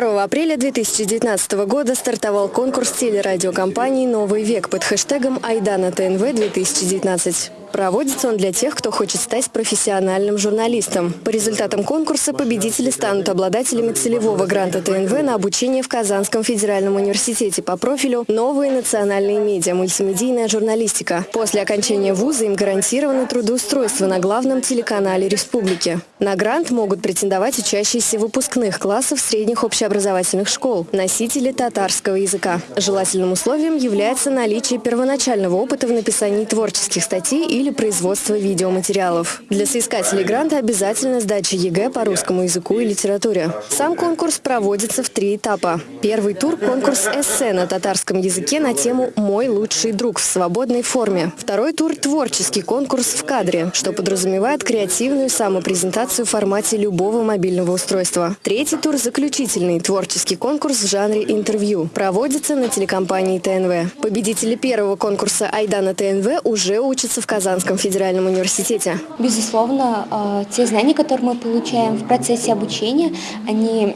2 апреля 2019 года стартовал конкурс телерадиокомпании «Новый век» под хэштегом «Айдана ТНВ-2019». Проводится он для тех, кто хочет стать профессиональным журналистом. По результатам конкурса победители станут обладателями целевого гранта ТНВ на обучение в Казанском федеральном университете по профилю «Новые национальные медиа. Мультимедийная журналистика». После окончания вуза им гарантировано трудоустройство на главном телеканале республики. На грант могут претендовать учащиеся выпускных классов средних общеобразовательных школ, носители татарского языка. Желательным условием является наличие первоначального опыта в написании творческих статей или производства видеоматериалов. Для соискателей гранта обязательно сдача ЕГЭ по русскому языку и литературе. Сам конкурс проводится в три этапа. Первый тур – конкурс эссе на татарском языке на тему «Мой лучший друг» в свободной форме. Второй тур – творческий конкурс в кадре, что подразумевает креативную самопрезентацию в формате любого мобильного устройства. Третий тур – заключительный творческий конкурс в жанре интервью. Проводится на телекомпании ТНВ. Победители первого конкурса «Айдана ТНВ» уже учатся в Казанском федеральном университете. Безусловно, э, те знания, которые мы получаем в процессе обучения, они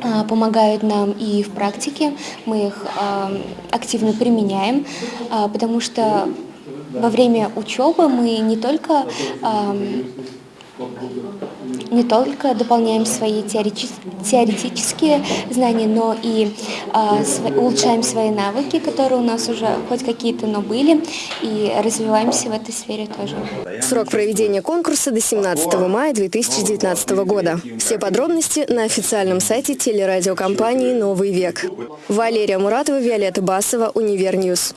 э, помогают нам и в практике, мы их э, активно применяем, потому что во время учебы мы не только не только дополняем свои теоретические знания, но и э, улучшаем свои навыки, которые у нас уже хоть какие-то, но были, и развиваемся в этой сфере тоже. Срок проведения конкурса до 17 мая 2019 года. Все подробности на официальном сайте телерадиокомпании «Новый век». Валерия Муратова, Виолетта Басова, Univer News.